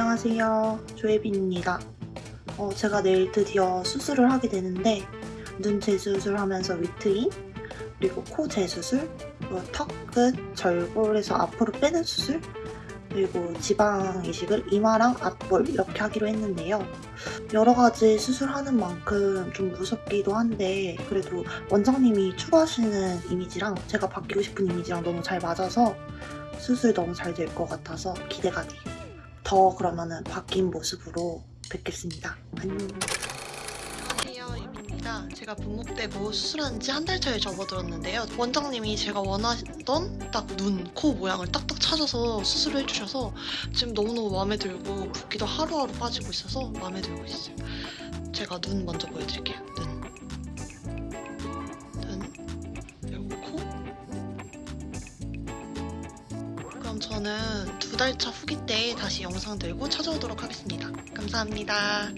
안녕하세요. 조혜빈입니다. 어, 제가 내일 드디어 수술을 하게 되는데 눈 재수술 하면서 위트인 그리고 코 재수술 그리고 턱끝 절골에서 앞으로 빼는 수술 그리고 지방 이식을 이마랑 앞볼 이렇게 하기로 했는데요. 여러 가지 수술하는 만큼 좀 무섭기도 한데 그래도 원장님이 추구하시는 이미지랑 제가 바뀌고 싶은 이미지랑 너무 잘 맞아서 수술 너무 잘 될 것 같아서 기대가 돼요. 더 그러면은 바뀐 모습으로 뵙겠습니다. 안녕. 제가 분목대고 수술한 지 한 달 차에 접어들었는데요. 원장님이 제가 원하던 딱 눈, 코 모양을 딱딱 찾아서 수술을 해주셔서 지금 너무너무 마음에 들고 붓기도 하루하루 빠지고 있어서 마음에 들고 있어요. 제가 눈 먼저 보여드릴게요. 눈. 눈. 저는 두 달 차 후기 때 다시 영상 들고 찾아오도록 하겠습니다. 감사합니다.